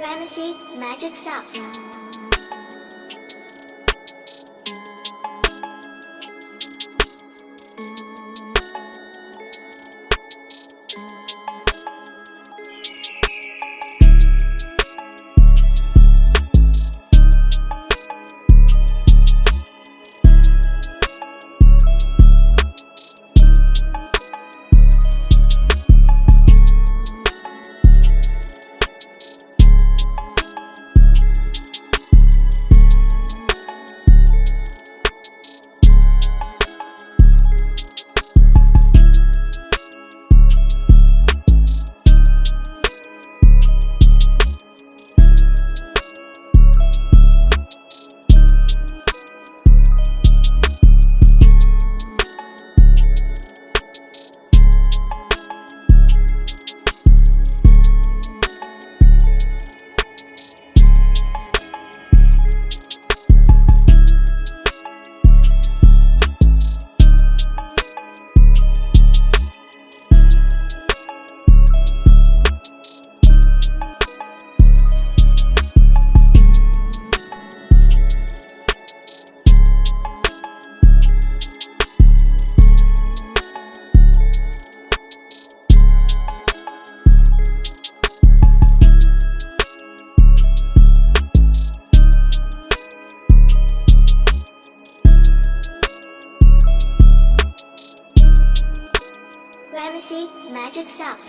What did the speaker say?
Ramesses Magic Sauce. Ramesses Magic Sauce.